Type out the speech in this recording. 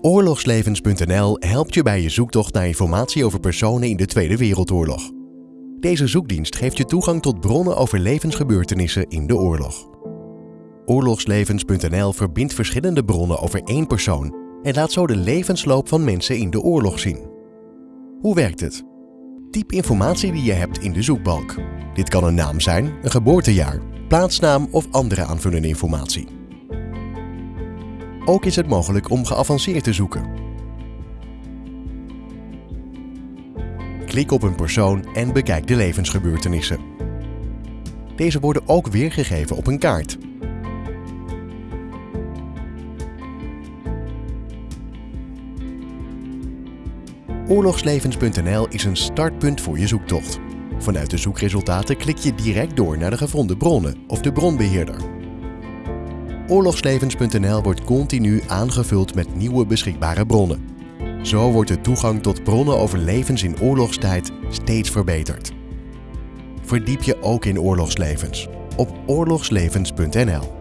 Oorlogslevens.nl helpt je bij je zoektocht naar informatie over personen in de Tweede Wereldoorlog. Deze zoekdienst geeft je toegang tot bronnen over levensgebeurtenissen in de oorlog. Oorlogslevens.nl verbindt verschillende bronnen over één persoon en laat zo de levensloop van mensen in de oorlog zien. Hoe werkt het? Typ informatie die je hebt in de zoekbalk. Dit kan een naam zijn, een geboortejaar, plaatsnaam of andere aanvullende informatie. Ook is het mogelijk om geavanceerd te zoeken. Klik op een persoon en bekijk de levensgebeurtenissen. Deze worden ook weergegeven op een kaart. Oorlogslevens.nl is een startpunt voor je zoektocht. Vanuit de zoekresultaten klik je direct door naar de gevonden bronnen of de bronbeheerder. Oorlogslevens.nl wordt continu aangevuld met nieuwe beschikbare bronnen. Zo wordt de toegang tot bronnen over levens in oorlogstijd steeds verbeterd. Verdiep je ook in oorlogslevens op oorlogslevens.nl.